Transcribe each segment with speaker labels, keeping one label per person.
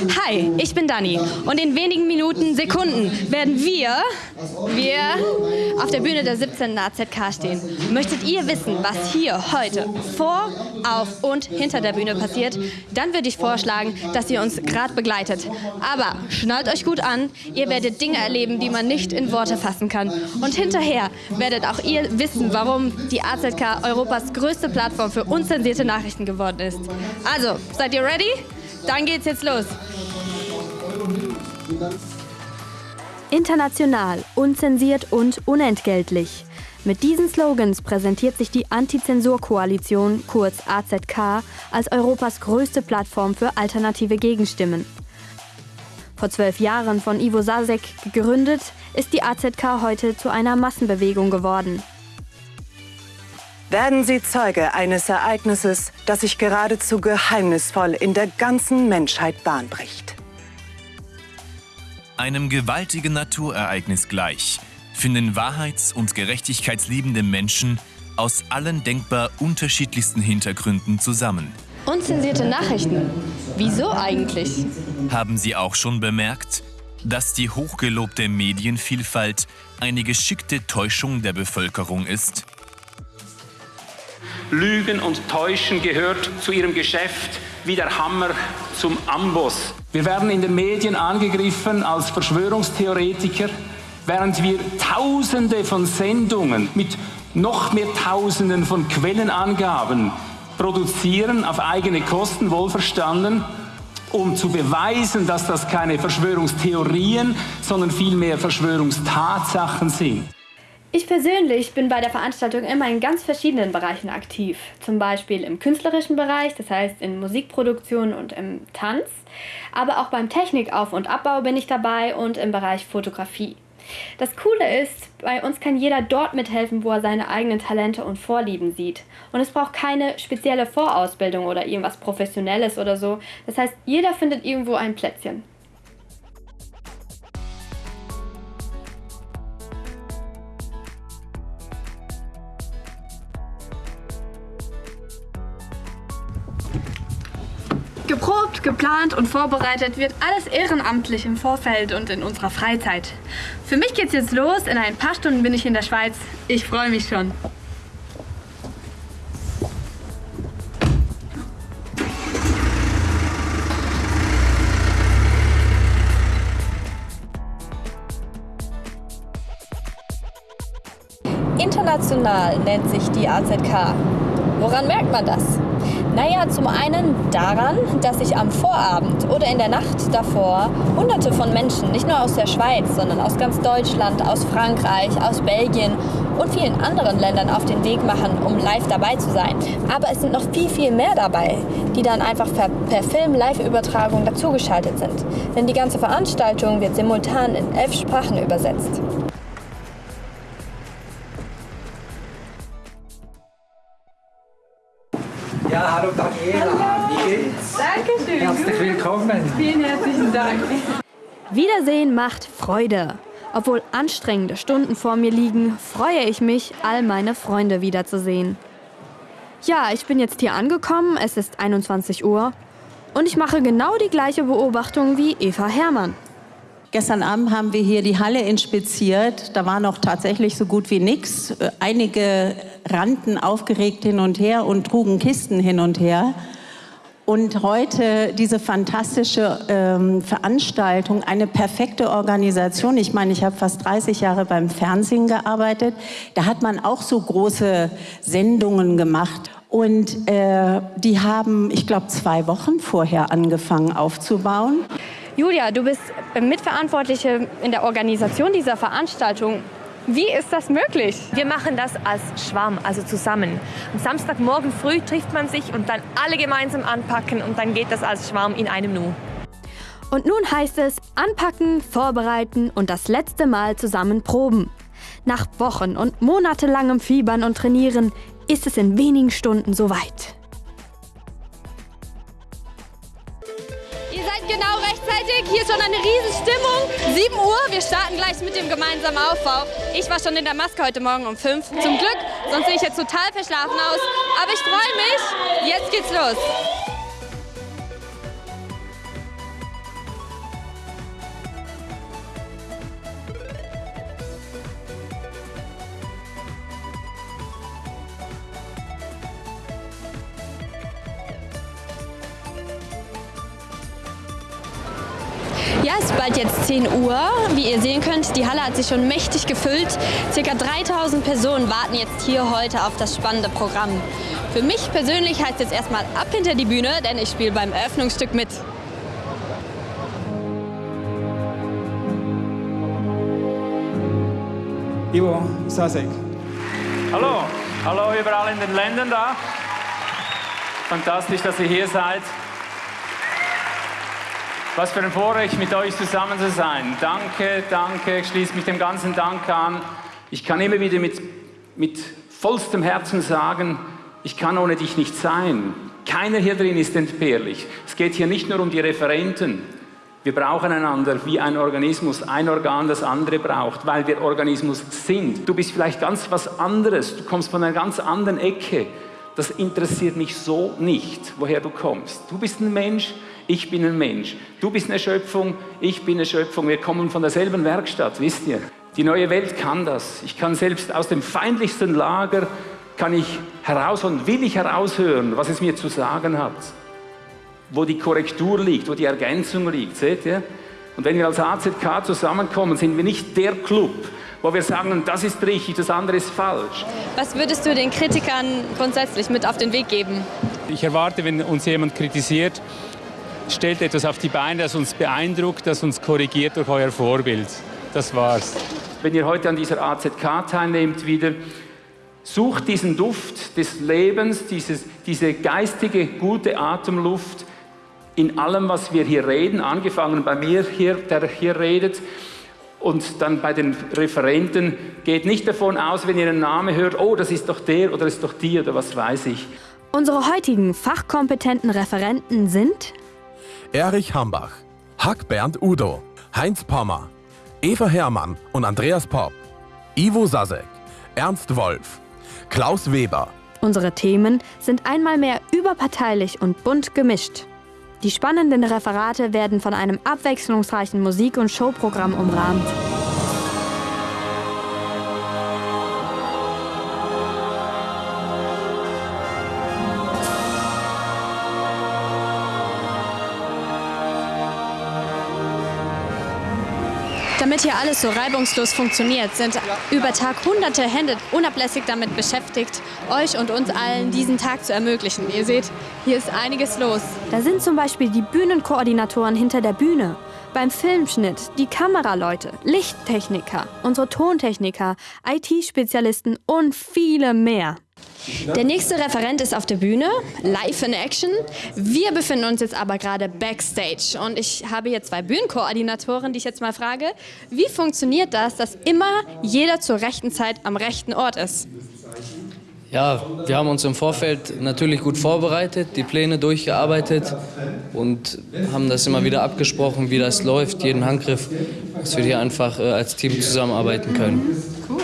Speaker 1: Hi, ich bin Dani und in wenigen Minuten, Sekunden werden wir, wir auf der Bühne der 17. AZK stehen. Möchtet ihr wissen, was hier heute vor, auf und hinter der Bühne passiert, dann würde ich vorschlagen, dass ihr uns gerade begleitet. Aber schnallt euch gut an, ihr werdet Dinge erleben, die man nicht in Worte fassen kann. Und hinterher werdet auch ihr wissen, warum die AZK Europas größte Plattform für unzensierte Nachrichten geworden ist. Also, seid ihr ready? Dann geht's jetzt los.
Speaker 2: International, unzensiert und unentgeltlich. Mit diesen Slogans präsentiert sich die Antizensur-Koalition, kurz AZK, als Europas größte Plattform für alternative Gegenstimmen. Vor zwölf Jahren von Ivo Sasek gegründet, ist die AZK heute zu einer Massenbewegung geworden.
Speaker 3: Werden Sie Zeuge eines Ereignisses, das sich geradezu geheimnisvoll in der ganzen Menschheit Bahn bricht.
Speaker 4: Einem gewaltigen Naturereignis gleich finden wahrheits- und gerechtigkeitsliebende Menschen aus allen denkbar unterschiedlichsten Hintergründen zusammen.
Speaker 1: Unzensierte Nachrichten? Wieso eigentlich?
Speaker 4: Haben Sie auch schon bemerkt, dass die hochgelobte Medienvielfalt eine geschickte Täuschung der Bevölkerung ist?
Speaker 5: Lügen und Täuschen gehört zu ihrem Geschäft wie der Hammer zum Amboss. Wir werden in den Medien angegriffen als Verschwörungstheoretiker, während wir Tausende von Sendungen mit noch mehr Tausenden von Quellenangaben produzieren, auf eigene Kosten wohlverstanden, um zu beweisen, dass das keine Verschwörungstheorien, sondern vielmehr Verschwörungstatsachen sind.
Speaker 6: Ich persönlich bin bei der Veranstaltung immer in ganz verschiedenen Bereichen aktiv. Zum Beispiel im künstlerischen Bereich, das heißt in Musikproduktion und im Tanz. Aber auch beim Technikauf- und Abbau bin ich dabei und im Bereich Fotografie. Das Coole ist, bei uns kann jeder dort mithelfen, wo er seine eigenen Talente und Vorlieben sieht. Und es braucht keine spezielle Vorausbildung oder irgendwas Professionelles oder so. Das heißt, jeder findet irgendwo ein Plätzchen.
Speaker 1: Geprobt, geplant und vorbereitet wird alles ehrenamtlich im Vorfeld und in unserer Freizeit. Für mich geht's jetzt los. In ein paar Stunden bin ich in der Schweiz. Ich freue mich schon.
Speaker 7: International nennt sich die AZK. Woran merkt man das? Naja, zum einen daran, dass sich am Vorabend oder in der Nacht davor hunderte von Menschen, nicht nur aus der Schweiz, sondern aus ganz Deutschland, aus Frankreich, aus Belgien und vielen anderen Ländern auf den Weg machen, um live dabei zu sein. Aber es sind noch viel, viel mehr dabei, die dann einfach per, per Film-Live-Übertragung dazugeschaltet sind. Denn die ganze Veranstaltung wird simultan in elf Sprachen übersetzt.
Speaker 8: Willkommen.
Speaker 1: Vielen herzlichen Dank.
Speaker 2: Wiedersehen macht Freude. Obwohl anstrengende Stunden vor mir liegen, freue ich mich, all meine Freunde wiederzusehen. Ja, ich bin jetzt hier angekommen, es ist 21 Uhr und ich mache genau die gleiche Beobachtung wie Eva Herrmann.
Speaker 9: Gestern Abend haben wir hier die Halle inspiziert. Da war noch tatsächlich so gut wie nichts. Einige rannten aufgeregt hin und her und trugen Kisten hin und her. Und heute diese fantastische ähm, Veranstaltung, eine perfekte Organisation. Ich meine, ich habe fast 30 Jahre beim Fernsehen gearbeitet. Da hat man auch so große Sendungen gemacht. Und äh, die haben, ich glaube, zwei Wochen vorher angefangen aufzubauen.
Speaker 1: Julia, du bist Mitverantwortliche in der Organisation dieser Veranstaltung. Wie ist das möglich?
Speaker 10: Wir machen das als Schwarm, also zusammen. Am Samstagmorgen früh trifft man sich und dann alle gemeinsam anpacken und dann geht das als Schwarm in einem Nu.
Speaker 2: Und nun heißt es anpacken, vorbereiten und das letzte Mal zusammen proben. Nach Wochen und monatelangem Fiebern und Trainieren ist es in wenigen Stunden soweit.
Speaker 1: Rechtzeitig. Hier schon eine riesen Stimmung. 7 Uhr, wir starten gleich mit dem gemeinsamen Aufbau. Ich war schon in der Maske heute Morgen um 5. Zum Glück, sonst sehe ich jetzt total verschlafen aus. Aber ich freue mich. Jetzt geht's los. Ist bald jetzt 10 Uhr. Wie ihr sehen könnt, die Halle hat sich schon mächtig gefüllt. Circa 3000 Personen warten jetzt hier heute auf das spannende Programm. Für mich persönlich heißt es erstmal ab hinter die Bühne, denn ich spiele beim Eröffnungsstück mit.
Speaker 11: Ivo Sasek.
Speaker 5: Hallo, hallo überall in den Ländern da. Fantastisch, dass ihr hier seid. Was für ein Vorrecht, mit euch zusammen zu sein. Danke, danke, ich schließe mich dem ganzen Dank an. Ich kann immer wieder mit, mit vollstem Herzen sagen, ich kann ohne dich nicht sein. Keiner hier drin ist entbehrlich. Es geht hier nicht nur um die Referenten. Wir brauchen einander wie ein Organismus, ein Organ das andere braucht, weil wir Organismus sind. Du bist vielleicht ganz was anderes, du kommst von einer ganz anderen Ecke. Das interessiert mich so nicht, woher du kommst. Du bist ein Mensch, ich bin ein Mensch. Du bist eine Schöpfung, ich bin eine Schöpfung. Wir kommen von derselben Werkstatt, wisst ihr? Die neue Welt kann das. Ich kann selbst aus dem feindlichsten Lager, kann ich herausholen, will ich heraushören, was es mir zu sagen hat wo die Korrektur liegt, wo die Ergänzung liegt, seht ihr? Und wenn wir als AZK zusammenkommen, sind wir nicht der Club, wo wir sagen, das ist richtig, das andere ist falsch.
Speaker 1: Was würdest du den Kritikern grundsätzlich mit auf den Weg geben?
Speaker 5: Ich erwarte, wenn uns jemand kritisiert, stellt etwas auf die Beine, das uns beeindruckt, das uns korrigiert durch euer Vorbild. Das war's. Wenn ihr heute an dieser AZK teilnehmt wieder, sucht diesen Duft des Lebens, dieses, diese geistige, gute Atemluft in allem, was wir hier reden, angefangen bei mir hier, der hier redet, und dann bei den Referenten, geht nicht davon aus, wenn ihr einen Namen hört, oh, das ist doch der oder das ist doch die oder was weiß ich.
Speaker 2: Unsere heutigen fachkompetenten Referenten sind
Speaker 12: Erich Hambach, Hack Bernd Udo, Heinz Pommer, Eva Herrmann und Andreas Popp, Ivo Sasek, Ernst Wolf, Klaus Weber.
Speaker 2: Unsere Themen sind einmal mehr überparteilich und bunt gemischt. Die spannenden Referate werden von einem abwechslungsreichen Musik- und Showprogramm umrahmt.
Speaker 1: Alles so reibungslos funktioniert, sind über Tag hunderte Hände unablässig damit beschäftigt, euch und uns allen diesen Tag zu ermöglichen. Ihr seht, hier ist einiges los.
Speaker 2: Da sind zum Beispiel die Bühnenkoordinatoren hinter der Bühne, beim Filmschnitt, die Kameraleute, Lichttechniker, unsere Tontechniker, IT-Spezialisten und viele mehr.
Speaker 1: Der nächste Referent ist auf der Bühne, live in action. Wir befinden uns jetzt aber gerade backstage und ich habe hier zwei Bühnenkoordinatoren, die ich jetzt mal frage, wie funktioniert das, dass immer jeder zur rechten Zeit am rechten Ort ist?
Speaker 13: Ja, wir haben uns im Vorfeld natürlich gut vorbereitet, die Pläne durchgearbeitet und haben das immer wieder abgesprochen, wie das läuft, jeden Handgriff, dass wir hier einfach äh, als Team zusammenarbeiten können.
Speaker 1: Cool.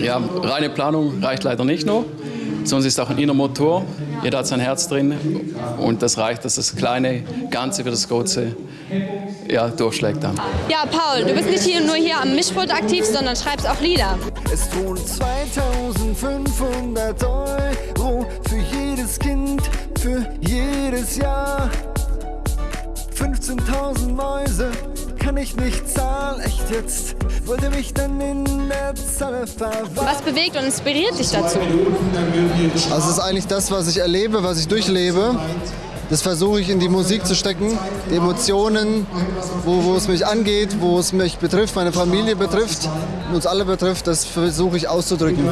Speaker 14: Ja, reine Planung reicht leider nicht nur. Sonst ist auch ein innerer Motor. Jeder hat sein Herz drin und das reicht, dass das kleine Ganze für das große ja, durchschlägt dann.
Speaker 1: Ja, Paul, du bist nicht hier nur hier am Mischpult aktiv, sondern schreibst auch Lieder.
Speaker 15: Es tun 2500 Euro für jedes Kind, für jedes Jahr. 15.000 Mäuse kann ich nicht zahlen, echt jetzt. Wollte mich dann in der Zahl verwahren.
Speaker 1: Was bewegt und inspiriert dich dazu?
Speaker 16: Also es ist eigentlich das, was ich erlebe, was ich durchlebe. Das versuche ich in die Musik zu stecken, die Emotionen, wo, wo es mich angeht, wo es mich betrifft, meine Familie betrifft, uns alle betrifft, das versuche ich auszudrücken,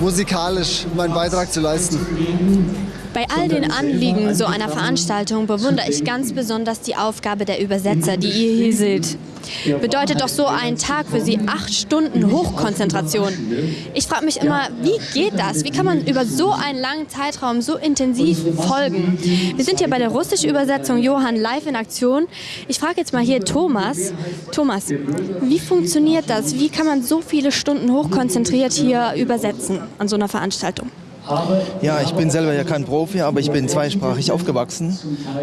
Speaker 16: musikalisch meinen Beitrag zu leisten.
Speaker 1: Bei all den Anliegen so einer Veranstaltung bewundere ich ganz besonders die Aufgabe der Übersetzer, die ihr hier seht. Bedeutet doch so ein Tag für sie acht Stunden Hochkonzentration. Ich frage mich immer, wie geht das? Wie kann man über so einen langen Zeitraum so intensiv folgen? Wir sind hier bei der russischen Übersetzung Johann live in Aktion. Ich frage jetzt mal hier Thomas. Thomas, wie funktioniert das? Wie kann man so viele Stunden hochkonzentriert hier übersetzen an so einer Veranstaltung?
Speaker 17: Ja, ich bin selber ja kein Profi, aber ich bin zweisprachig aufgewachsen.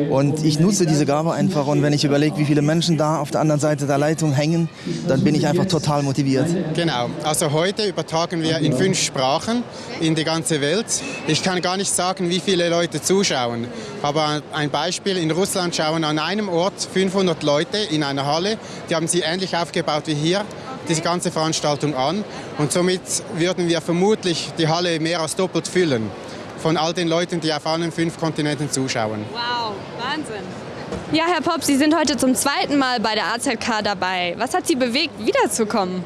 Speaker 17: Und ich nutze diese Gabe einfach. Und wenn ich überlege, wie viele Menschen da auf der anderen Seite der Leitung hängen, dann bin ich einfach total motiviert.
Speaker 18: Genau, also heute übertragen wir in fünf Sprachen in die ganze Welt. Ich kann gar nicht sagen, wie viele Leute zuschauen, aber ein Beispiel, in Russland schauen an einem Ort 500 Leute in einer Halle, die haben sie ähnlich aufgebaut wie hier diese ganze Veranstaltung an. Und somit würden wir vermutlich die Halle mehr als doppelt füllen von all den Leuten, die auf allen fünf Kontinenten zuschauen.
Speaker 1: Wow, Wahnsinn. Ja, Herr Popp, Sie sind heute zum zweiten Mal bei der AZK dabei. Was hat Sie bewegt, wiederzukommen?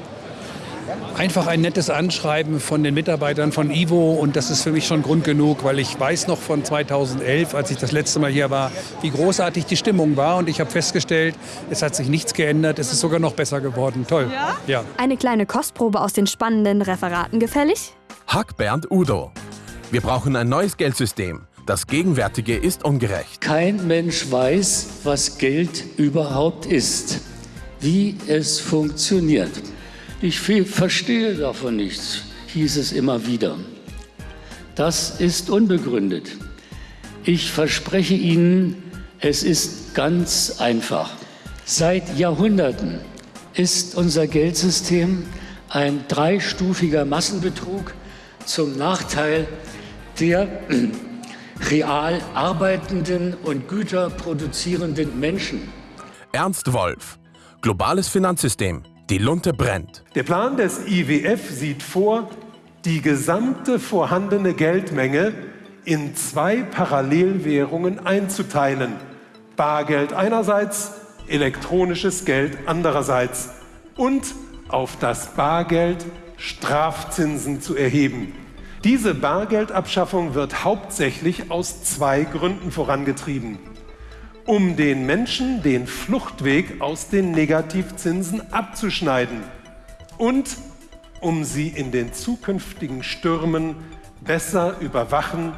Speaker 11: Einfach ein nettes Anschreiben von den Mitarbeitern von Ivo und das ist für mich schon Grund genug, weil ich weiß noch von 2011, als ich das letzte Mal hier war, wie großartig die Stimmung war und ich habe festgestellt, es hat sich nichts geändert, es ist sogar noch besser geworden. Toll.
Speaker 1: Ja?
Speaker 11: ja.
Speaker 2: Eine kleine Kostprobe aus den spannenden Referaten gefällig?
Speaker 12: Hack Bernd Udo. Wir brauchen ein neues Geldsystem. Das gegenwärtige ist ungerecht.
Speaker 19: Kein Mensch weiß, was Geld überhaupt ist, wie es funktioniert. Ich verstehe davon nichts, hieß es immer wieder. Das ist unbegründet. Ich verspreche Ihnen, es ist ganz einfach. Seit Jahrhunderten ist unser Geldsystem ein dreistufiger Massenbetrug zum Nachteil der real arbeitenden und Güter produzierenden Menschen.
Speaker 12: Ernst Wolf, globales Finanzsystem. Die Lunte brennt.
Speaker 20: Der Plan des IWF sieht vor, die gesamte vorhandene Geldmenge in zwei Parallelwährungen einzuteilen. Bargeld einerseits, elektronisches Geld andererseits. Und auf das Bargeld Strafzinsen zu erheben. Diese Bargeldabschaffung wird hauptsächlich aus zwei Gründen vorangetrieben um den Menschen den Fluchtweg aus den Negativzinsen abzuschneiden und um sie in den zukünftigen Stürmen besser überwachen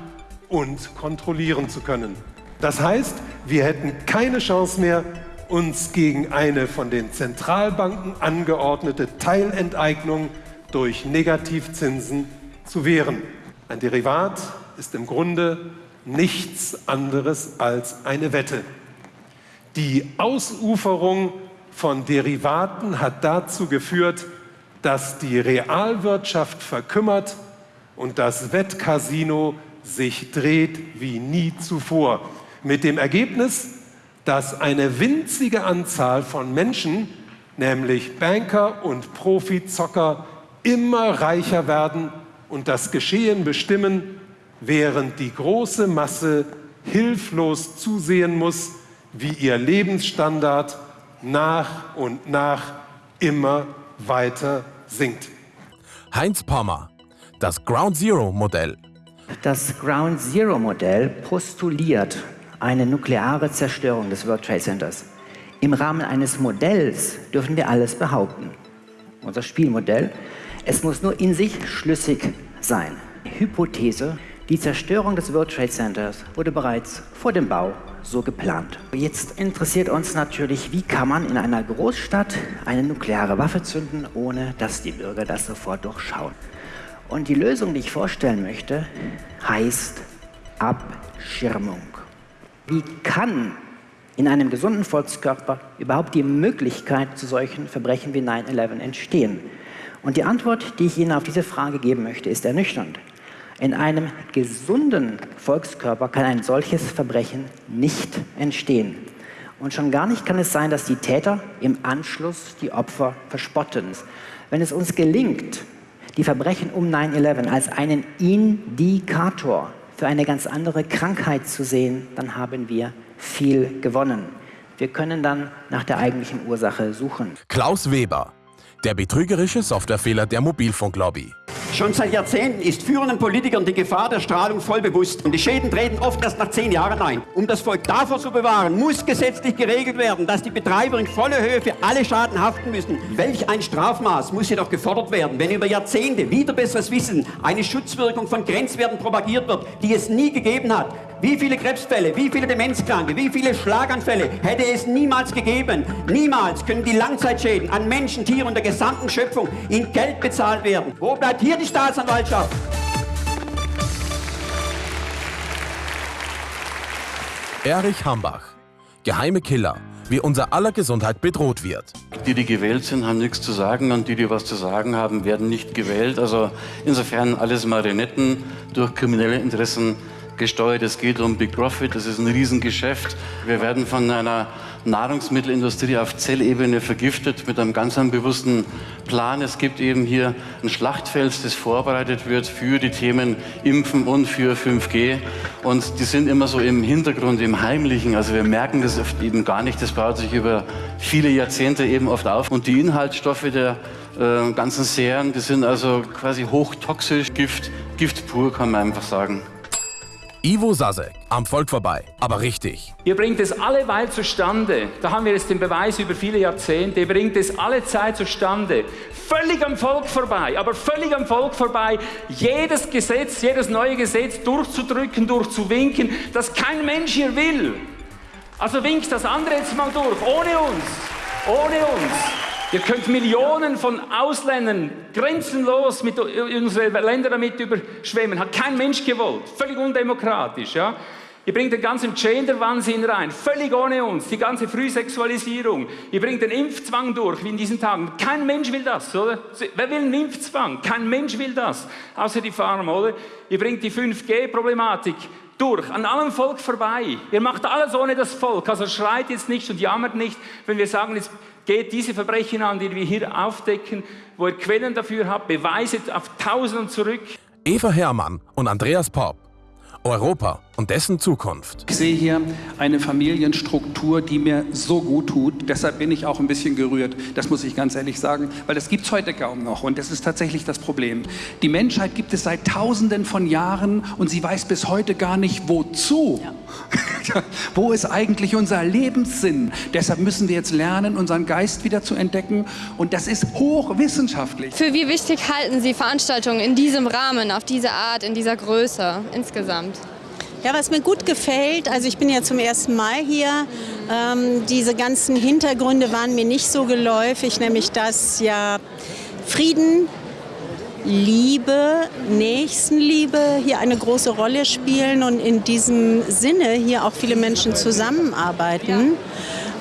Speaker 20: und kontrollieren zu können. Das heißt, wir hätten keine Chance mehr, uns gegen eine von den Zentralbanken angeordnete Teilenteignung durch Negativzinsen zu wehren. Ein Derivat ist im Grunde nichts anderes als eine Wette. Die Ausuferung von Derivaten hat dazu geführt, dass die Realwirtschaft verkümmert und das Wettcasino sich dreht wie nie zuvor. Mit dem Ergebnis, dass eine winzige Anzahl von Menschen, nämlich Banker und Profizocker, immer reicher werden und das Geschehen bestimmen, während die große Masse hilflos zusehen muss, wie ihr Lebensstandard nach und nach immer weiter sinkt.
Speaker 12: Heinz Pommer, das Ground Zero Modell.
Speaker 21: Das Ground Zero Modell postuliert eine nukleare Zerstörung des World Trade Centers. Im Rahmen eines Modells dürfen wir alles behaupten. Unser Spielmodell, es muss nur in sich schlüssig sein. Hypothese, die Zerstörung des World Trade Centers wurde bereits vor dem Bau so geplant. Jetzt interessiert uns natürlich, wie kann man in einer Großstadt eine nukleare Waffe zünden, ohne dass die Bürger das sofort durchschauen. Und die Lösung, die ich vorstellen möchte, heißt Abschirmung. Wie kann in einem gesunden Volkskörper überhaupt die Möglichkeit zu solchen Verbrechen wie 9-11 entstehen? Und die Antwort, die ich Ihnen auf diese Frage geben möchte, ist ernüchternd. In einem gesunden Volkskörper kann ein solches Verbrechen nicht entstehen. Und schon gar nicht kann es sein, dass die Täter im Anschluss die Opfer verspotten. Wenn es uns gelingt, die Verbrechen um 9-11 als einen Indikator für eine ganz andere Krankheit zu sehen, dann haben wir viel gewonnen. Wir können dann nach der eigentlichen Ursache suchen.
Speaker 12: Klaus Weber, der betrügerische Softwarefehler der Mobilfunklobby.
Speaker 22: Schon seit Jahrzehnten ist führenden Politikern die Gefahr der Strahlung voll bewusst. Und die Schäden treten oft erst nach zehn Jahren ein. Um das Volk davor zu bewahren, muss gesetzlich geregelt werden, dass die Betreiber in voller Höhe für alle Schaden haften müssen. Welch ein Strafmaß muss jedoch gefordert werden, wenn über Jahrzehnte wieder besseres Wissen eine Schutzwirkung von Grenzwerten propagiert wird, die es nie gegeben hat. Wie viele Krebsfälle, wie viele Demenzkranke, wie viele Schlaganfälle hätte es niemals gegeben? Niemals können die Langzeitschäden an Menschen, Tieren und der gesamten Schöpfung in Geld bezahlt werden. Wo bleibt hier die Staatsanwaltschaft?
Speaker 12: Erich Hambach, geheime Killer, wie unser aller Gesundheit bedroht wird.
Speaker 23: Die, die gewählt sind, haben nichts zu sagen und die, die was zu sagen haben, werden nicht gewählt. Also insofern alles Marionetten durch kriminelle Interessen gesteuert. Es geht um Big Profit, das ist ein Riesengeschäft. Wir werden von einer Nahrungsmittelindustrie auf Zellebene vergiftet mit einem ganz bewussten Plan. Es gibt eben hier ein Schlachtfeld, das vorbereitet wird für die Themen Impfen und für 5G. Und die sind immer so im Hintergrund, im Heimlichen. Also wir merken das eben gar nicht. Das baut sich über viele Jahrzehnte eben oft auf. Und die Inhaltsstoffe der äh, ganzen Serien, die sind also quasi hochtoxisch, Gift, Gift pur, kann man einfach sagen.
Speaker 12: Ivo Sasek, am Volk vorbei, aber richtig.
Speaker 5: Ihr bringt es alleweil zustande, da haben wir jetzt den Beweis über viele Jahrzehnte, ihr bringt es alle Zeit zustande, völlig am Volk vorbei, aber völlig am Volk vorbei, jedes Gesetz, jedes neue Gesetz durchzudrücken, durchzuwinken, das kein Mensch hier will. Also winkt das andere jetzt mal durch, ohne uns, ohne uns. Ihr könnt Millionen von Ausländern grenzenlos mit unsere Länder damit überschwemmen. Hat kein Mensch gewollt. Völlig undemokratisch. Ja? Ihr bringt den ganzen Gender-Wahnsinn rein, völlig ohne uns, die ganze Frühsexualisierung. Ihr bringt den Impfzwang durch, wie in diesen Tagen. Kein Mensch will das, oder? Wer will einen Impfzwang? Kein Mensch will das, außer die Farmer, oder? Ihr bringt die 5G-Problematik durch, an allem Volk vorbei. Ihr macht alles ohne das Volk, also schreit jetzt nicht und jammert nicht, wenn wir sagen, jetzt geht diese Verbrechen an, die wir hier aufdecken, wo ihr Quellen dafür habt, Beweise auf Tausenden zurück.
Speaker 12: Eva Hermann und Andreas Popp. Europa und dessen Zukunft.
Speaker 11: Ich sehe hier eine Familienstruktur, die mir so gut tut. Deshalb bin ich auch ein bisschen gerührt. Das muss ich ganz ehrlich sagen, weil das gibt es heute kaum noch. Und das ist tatsächlich das Problem. Die Menschheit gibt es seit Tausenden von Jahren und sie weiß bis heute gar nicht, wozu. Ja. Wo ist eigentlich unser Lebenssinn? Deshalb müssen wir jetzt lernen, unseren Geist wieder zu entdecken. Und das ist hochwissenschaftlich.
Speaker 1: Für wie wichtig halten Sie Veranstaltungen in diesem Rahmen, auf diese Art, in dieser Größe insgesamt?
Speaker 9: Ja, was mir gut gefällt, also ich bin ja zum ersten Mal hier, ähm, diese ganzen Hintergründe waren mir nicht so geläufig, nämlich dass ja Frieden, Liebe, Nächstenliebe hier eine große Rolle spielen und in diesem Sinne hier auch viele Menschen zusammenarbeiten.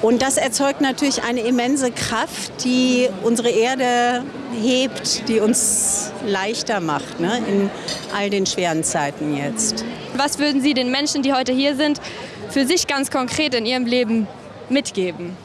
Speaker 9: Und das erzeugt natürlich eine immense Kraft, die unsere Erde hebt, die uns leichter macht ne, in all den schweren Zeiten jetzt.
Speaker 1: Was würden Sie den Menschen, die heute hier sind, für sich ganz konkret in ihrem Leben mitgeben?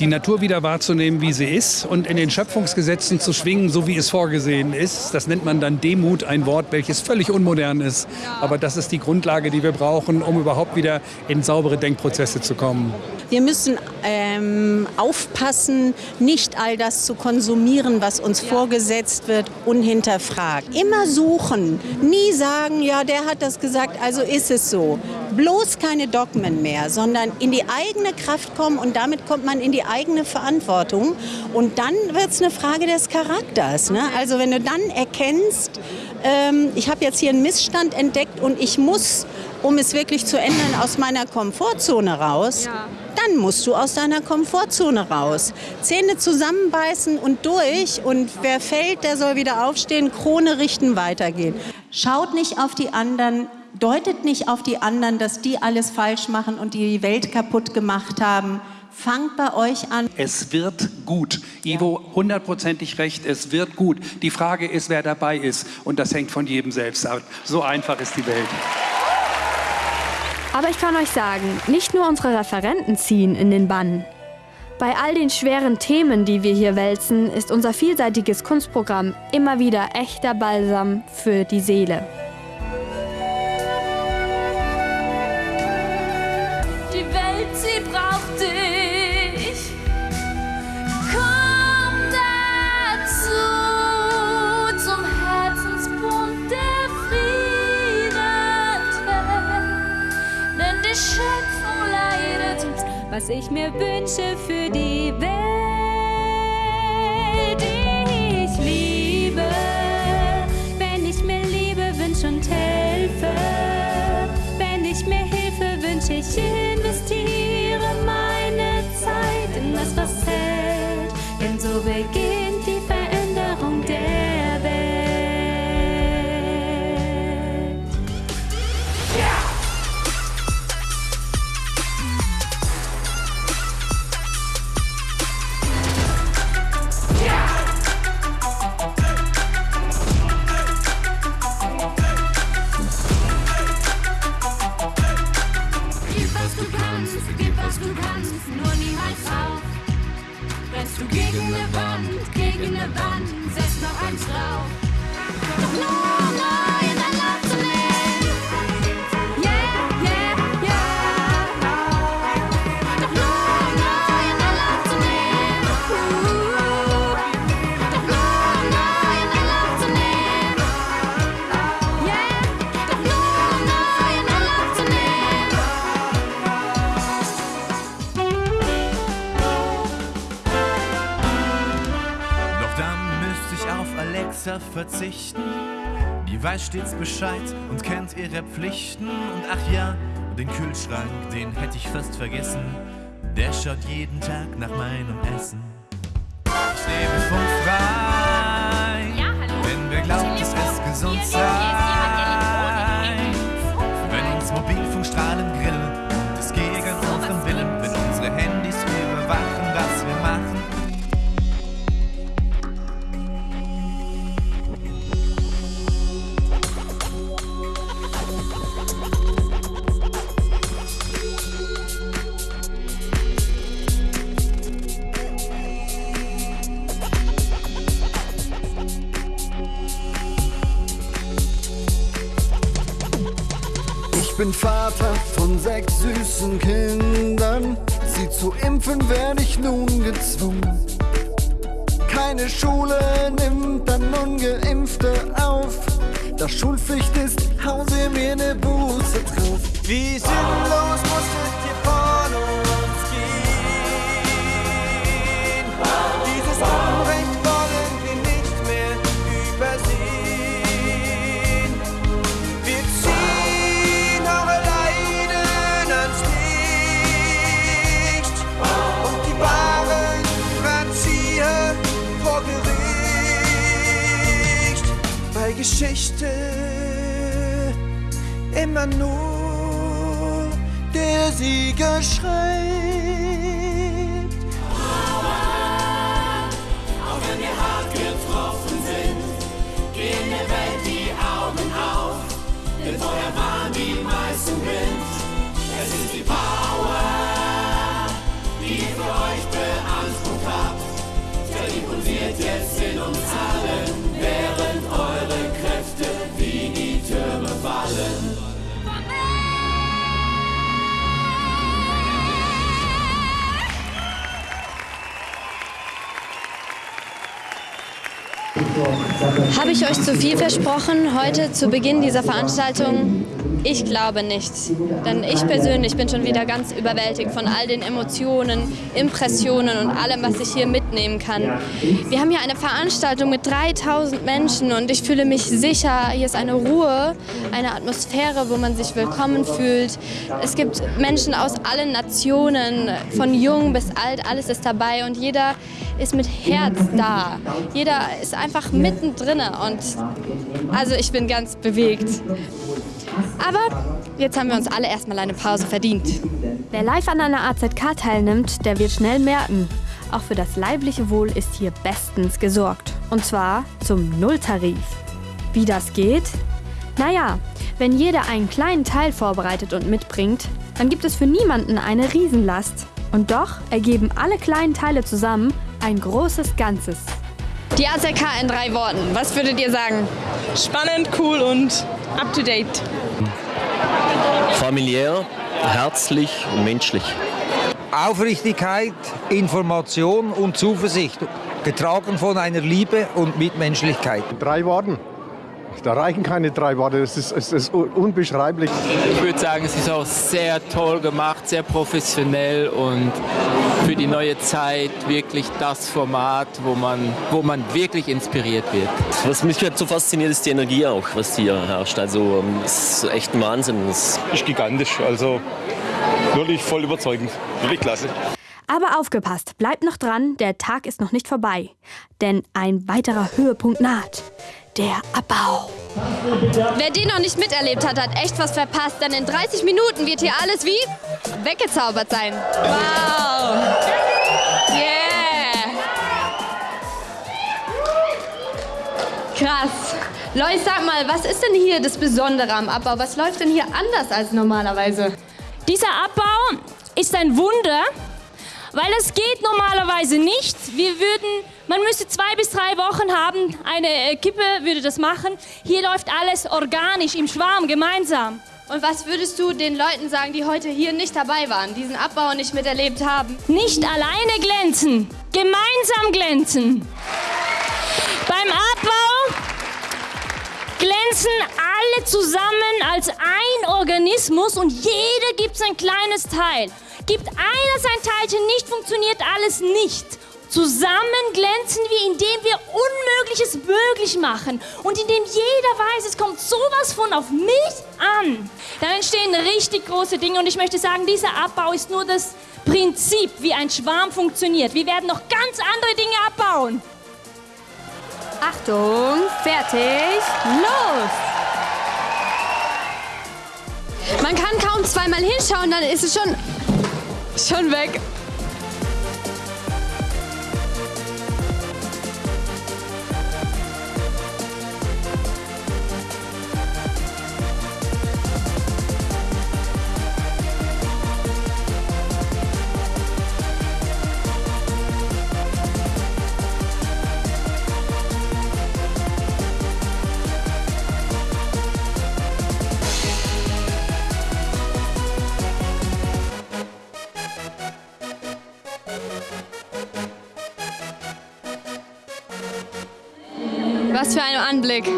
Speaker 11: Die Natur wieder wahrzunehmen, wie sie ist und in den Schöpfungsgesetzen zu schwingen, so wie es vorgesehen ist. Das nennt man dann Demut, ein Wort, welches völlig unmodern ist. Aber das ist die Grundlage, die wir brauchen, um überhaupt wieder in saubere Denkprozesse zu kommen.
Speaker 9: Wir müssen ähm, aufpassen, nicht all das zu konsumieren, was uns ja. vorgesetzt wird, unhinterfragt. Immer suchen, nie sagen, ja, der hat das gesagt, also ist es so. Bloß keine Dogmen mehr, sondern in die eigene Kraft kommen und damit kommt man in die eigene Verantwortung. Und dann wird es eine Frage des Charakters. Ne? Also wenn du dann erkennst, ähm, ich habe jetzt hier einen Missstand entdeckt und ich muss, um es wirklich zu ändern, aus meiner Komfortzone raus. Ja dann musst du aus deiner Komfortzone raus. Zähne zusammenbeißen und durch. Und wer fällt, der soll wieder aufstehen, Krone richten, weitergehen. Schaut nicht auf die anderen, deutet nicht auf die anderen, dass die alles falsch machen und die Welt kaputt gemacht haben. Fangt bei euch an.
Speaker 11: Es wird gut. Ivo, hundertprozentig recht, es wird gut. Die Frage ist, wer dabei ist. Und das hängt von jedem selbst ab. So einfach ist die Welt.
Speaker 2: Aber ich kann euch sagen, nicht nur unsere Referenten ziehen in den Bann. Bei all den schweren Themen, die wir hier wälzen, ist unser vielseitiges Kunstprogramm immer wieder echter Balsam für die Seele.
Speaker 24: Was ich mir wünsche für die Welt, ich liebe. Wenn ich mir Liebe wünsche und helfe, wenn ich mir Hilfe wünsche, ich investiere meine Zeit in das, was hält. Denn so beginnt
Speaker 25: stets Bescheid und kennt ihre Pflichten. Und ach ja, den Kühlschrank, den hätte ich fast vergessen. Der schaut jeden Tag nach meinem Essen. Ich lebe funkfrei, wenn wer glaubt, es gesund sei.
Speaker 15: Bin Vater von sechs süßen Kindern. Sie zu impfen werde ich nun gezwungen. Keine Schule nimmt dann Ungeimpfte auf. Da Schulpflicht ist, hauen sie mir ne Buße drauf.
Speaker 25: Wie sinnlos musstet ihr von immer nur der Sieger schreibt.
Speaker 1: Habe ich euch zu viel versprochen heute zu Beginn dieser Veranstaltung? Ich glaube nicht. Denn ich persönlich bin schon wieder ganz überwältigt von all den Emotionen, Impressionen und allem, was ich hier mitnehmen kann. Wir haben hier eine Veranstaltung mit 3000 Menschen und ich fühle mich sicher. Hier ist eine Ruhe, eine Atmosphäre, wo man sich willkommen fühlt. Es gibt Menschen aus allen Nationen, von jung bis alt, alles ist dabei und jeder ist mit Herz da. Jeder ist einfach mittendrin und also ich bin ganz bewegt. Aber jetzt haben wir uns alle erstmal eine Pause verdient.
Speaker 2: Wer live an einer AZK teilnimmt, der wird schnell merken, auch für das leibliche Wohl ist hier bestens gesorgt. Und zwar zum Nulltarif. Wie das geht? Naja, wenn jeder einen kleinen Teil vorbereitet und mitbringt, dann gibt es für niemanden eine Riesenlast. Und doch ergeben alle kleinen Teile zusammen ein großes Ganzes.
Speaker 1: Die AZK in drei Worten. Was würdet ihr sagen?
Speaker 26: Spannend, cool und up to date.
Speaker 27: Familiär, herzlich und menschlich.
Speaker 8: Aufrichtigkeit, Information und Zuversicht, getragen von einer Liebe und Mitmenschlichkeit.
Speaker 28: Drei Worten. Da reichen keine drei Worte, das ist, es ist unbeschreiblich.
Speaker 29: Ich würde sagen, es ist auch sehr toll gemacht, sehr professionell und für die neue Zeit wirklich das Format, wo man, wo man wirklich inspiriert wird.
Speaker 27: Was mich halt so fasziniert, ist die Energie auch, was hier herrscht. Also ähm, es ist echt ein Wahnsinn. Es
Speaker 28: ist gigantisch, also wirklich voll überzeugend. Wirklich klasse.
Speaker 2: Aber aufgepasst, bleibt noch dran, der Tag ist noch nicht vorbei. Denn ein weiterer Höhepunkt naht. Der Abbau.
Speaker 1: Wer den noch nicht miterlebt hat, hat echt was verpasst, denn in 30 Minuten wird hier alles wie weggezaubert sein. Wow! Yeah! Krass. Lois, sag mal, was ist denn hier das Besondere am Abbau? Was läuft denn hier anders als normalerweise?
Speaker 26: Dieser Abbau ist ein Wunder,
Speaker 30: Weil das geht normalerweise nicht. Wir würden, man müsste zwei bis drei Wochen haben, eine äh, Kippe würde das machen. Hier läuft alles organisch, im Schwarm, gemeinsam.
Speaker 1: Und was würdest du den Leuten sagen, die heute hier nicht dabei waren, diesen Abbau nicht miterlebt haben?
Speaker 30: Nicht alleine glänzen, gemeinsam glänzen. Beim Abbau glänzen alle zusammen als ein Organismus und jeder gibt sein kleines Teil. Gibt einer sein Teilchen nicht, funktioniert alles nicht. Zusammen glänzen wir, indem wir Unmögliches möglich machen und indem jeder weiß, es kommt sowas von auf mich an. Dann entstehen richtig große Dinge und ich möchte sagen, dieser Abbau ist nur das Prinzip, wie ein Schwarm funktioniert. Wir werden noch ganz andere Dinge abbauen.
Speaker 2: Achtung, fertig, los!
Speaker 1: Man kann kaum zweimal hinschauen, dann ist es schon, schon weg. Anblick.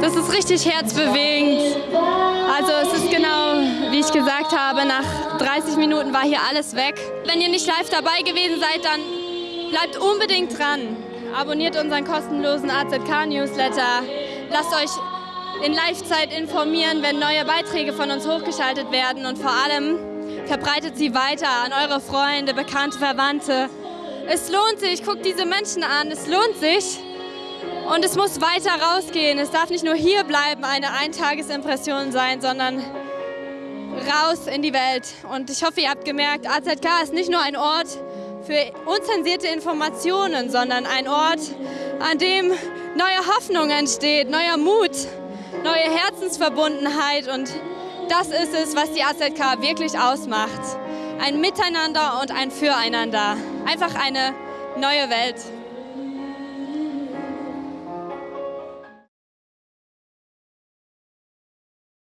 Speaker 1: Das ist richtig herzbewegend. Also es ist genau, wie ich gesagt habe, nach 30 Minuten war hier alles weg. Wenn ihr nicht live dabei gewesen seid, dann bleibt unbedingt dran. Abonniert unseren kostenlosen AZK-Newsletter. Lasst euch in Live-Zeit informieren, wenn neue Beiträge von uns hochgeschaltet werden. Und vor allem verbreitet sie weiter an eure Freunde, Bekannte, Verwandte. Es lohnt sich, guckt diese Menschen an, es lohnt sich. Und es muss weiter rausgehen. Es darf nicht nur hier bleiben, eine Eintagesimpression sein, sondern raus in die Welt. Und ich hoffe, ihr habt gemerkt, AZK ist nicht nur ein Ort für unzensierte Informationen, sondern ein Ort, an dem neue Hoffnung entsteht, neuer Mut, neue Herzensverbundenheit. Und das ist es, was die AZK wirklich ausmacht. Ein Miteinander und ein Füreinander. Einfach eine neue Welt.